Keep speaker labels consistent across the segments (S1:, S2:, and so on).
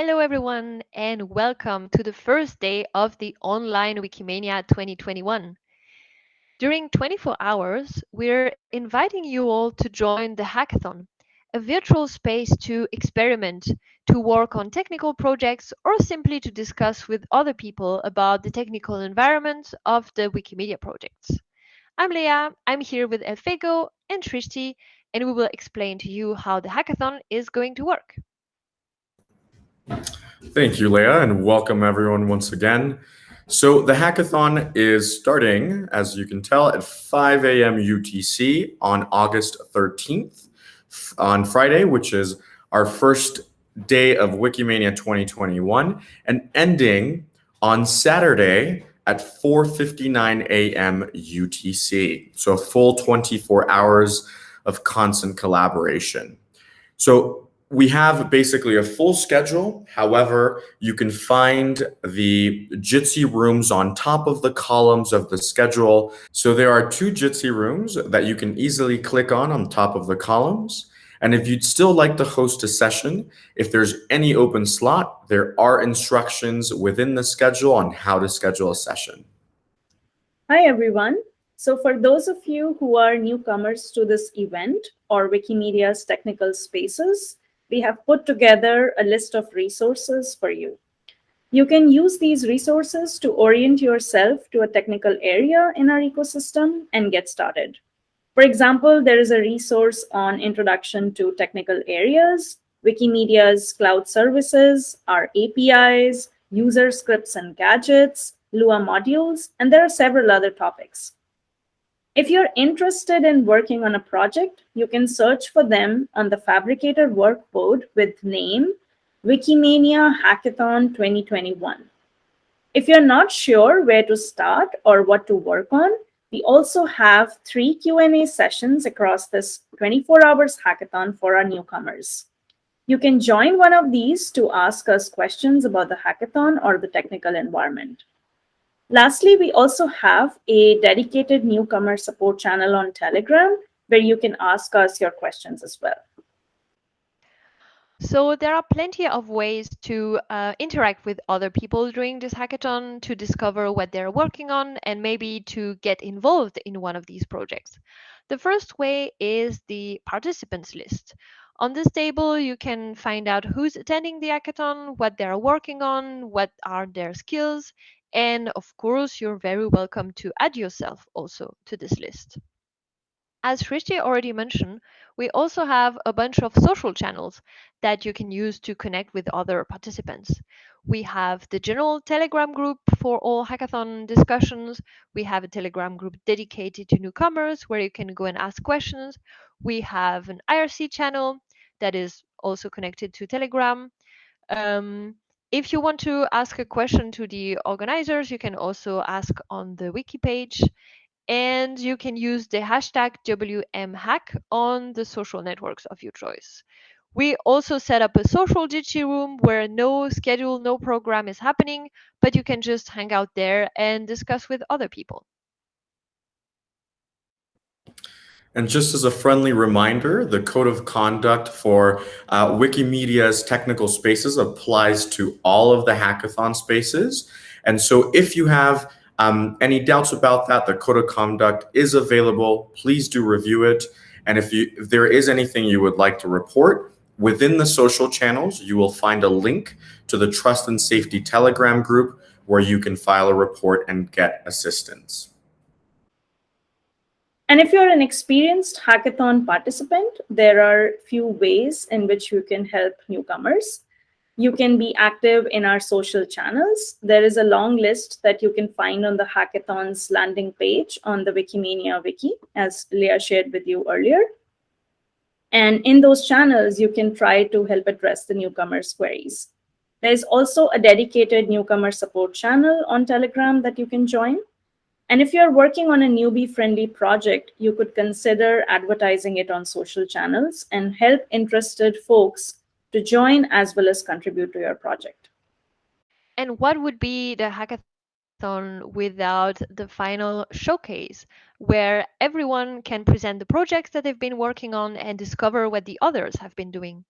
S1: Hello, everyone, and welcome to the first day of the online Wikimania 2021. During 24 hours, we're inviting you all to join the hackathon, a virtual space to experiment, to work on technical projects, or simply to discuss with other people about the technical environment of the Wikimedia projects. I'm Leah, I'm here with Elfego and Shrishti, and we will explain to you how the hackathon is going to work.
S2: Thank you, Leah, and welcome everyone once again. So the hackathon is starting, as you can tell, at 5 a.m. UTC on August 13th, on Friday, which is our first day of Wikimania 2021, and ending on Saturday at 4.59 a.m. UTC. So a full 24 hours of constant collaboration. So we have basically a full schedule. However, you can find the Jitsi rooms on top of the columns of the schedule. So there are two Jitsi rooms that you can easily click on on top of the columns. And if you'd still like to host a session, if there's any open slot, there are instructions within the schedule on how to schedule a session.
S3: Hi, everyone. So for those of you who are newcomers to this event or Wikimedia's technical spaces, we have put together a list of resources for you. You can use these resources to orient yourself to a technical area in our ecosystem and get started. For example, there is a resource on introduction to technical areas, Wikimedia's cloud services, our APIs, user scripts and gadgets, Lua modules, and there are several other topics. If you're interested in working on a project, you can search for them on the Phabricator workboard with name Wikimania Hackathon 2021. If you're not sure where to start or what to work on, we also have three Q&A sessions across this 24 hours hackathon for our newcomers. You can join one of these to ask us questions about the hackathon or the technical environment. Lastly, we also have a dedicated newcomer support channel on Telegram where you can ask us your questions as well.
S1: So there are plenty of ways to uh, interact with other people during this hackathon to discover what they're working on and maybe to get involved in one of these projects. The first way is the participants list. On this table, you can find out who's attending the hackathon, what they're working on, what are their skills, and of course, you're very welcome to add yourself also to this list. As Shrishti already mentioned, we also have a bunch of social channels that you can use to connect with other participants. We have the general Telegram group for all hackathon discussions. We have a Telegram group dedicated to newcomers where you can go and ask questions. We have an IRC channel that is also connected to Telegram. Um, if you want to ask a question to the organizers, you can also ask on the wiki page and you can use the hashtag WMHack on the social networks of your choice. We also set up a social Jitsi room where no schedule, no program is happening, but you can just hang out there and discuss with other people.
S2: And just as a friendly reminder, the code of conduct for uh, Wikimedia's technical spaces applies to all of the hackathon spaces. And so if you have um, any doubts about that, the code of conduct is available. Please do review it. And if, you, if there is anything you would like to report, within the social channels, you will find a link to the Trust and Safety Telegram group where you can file a report and get assistance.
S3: And if you're an experienced hackathon participant, there are few ways in which you can help newcomers. You can be active in our social channels. There is a long list that you can find on the hackathon's landing page on the Wikimania wiki, as Leah shared with you earlier. And in those channels, you can try to help address the newcomers' queries. There's also a dedicated newcomer support channel on Telegram that you can join. And if you're working on a newbie-friendly project, you could consider advertising it on social channels and help interested folks to join as well as contribute to your project.
S1: And what would be the hackathon without the final showcase, where everyone can present the projects that they've been working on and discover what the others have been doing?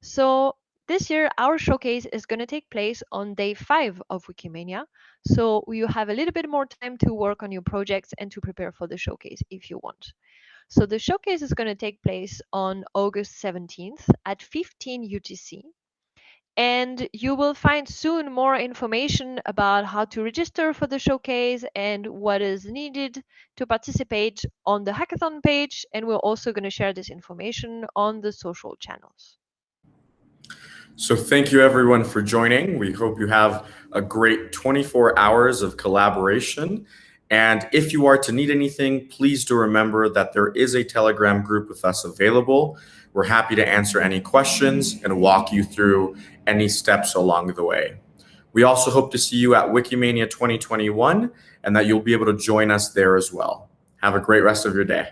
S1: So This year, our showcase is going to take place on day five of Wikimania. So you have a little bit more time to work on your projects and to prepare for the showcase if you want. So the showcase is going to take place on August 17th at 15 UTC. And you will find soon more information about how to register for the showcase and what is needed to participate on the hackathon page. And we're also going to share this information on the social channels.
S2: So thank you everyone for joining. We hope you have a great 24 hours of collaboration. And if you are to need anything, please do remember that there is a Telegram group with us available. We're happy to answer any questions and walk you through any steps along the way. We also hope to see you at Wikimania 2021 and that you'll be able to join us there as well. Have a great rest of your day.